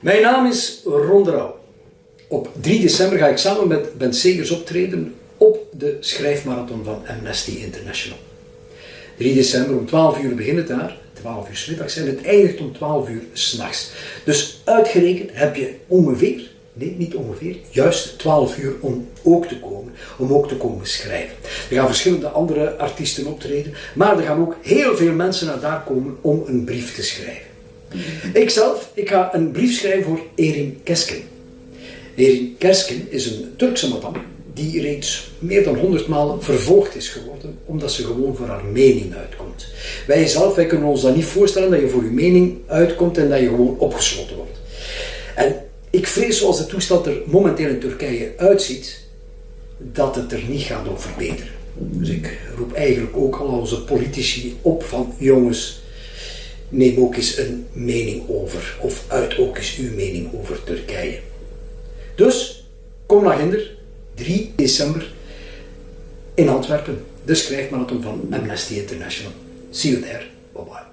Mijn naam is Ron. Op 3 december ga ik samen met Ben Segers optreden op de schrijfmarathon van Amnesty International. 3 december om 12 uur begint het daar, 12 uur middags en het eindigt om 12 uur s'nachts. Dus uitgerekend heb je ongeveer, nee niet ongeveer, juist 12 uur om ook te komen, om ook te komen schrijven. Er gaan verschillende andere artiesten optreden, maar er gaan ook heel veel mensen naar daar komen om een brief te schrijven. Ikzelf, ik ga een brief schrijven voor Erin Kesken. Erin Kesken is een Turkse madame die reeds meer dan honderd maal vervolgd is geworden omdat ze gewoon voor haar mening uitkomt. Wij zelf, wij kunnen ons dat niet voorstellen dat je voor je mening uitkomt en dat je gewoon opgesloten wordt. En ik vrees zoals de toestand er momenteel in Turkije uitziet, dat het er niet gaat om verbeteren. Dus ik roep eigenlijk ook al onze politici op van jongens, neem ook eens een mening over, of uit ook eens uw mening over Turkije. Dus, kom naar Ginder, 3 december in Antwerpen, de schrijfmarathon van Amnesty International. See you there. Bye bye.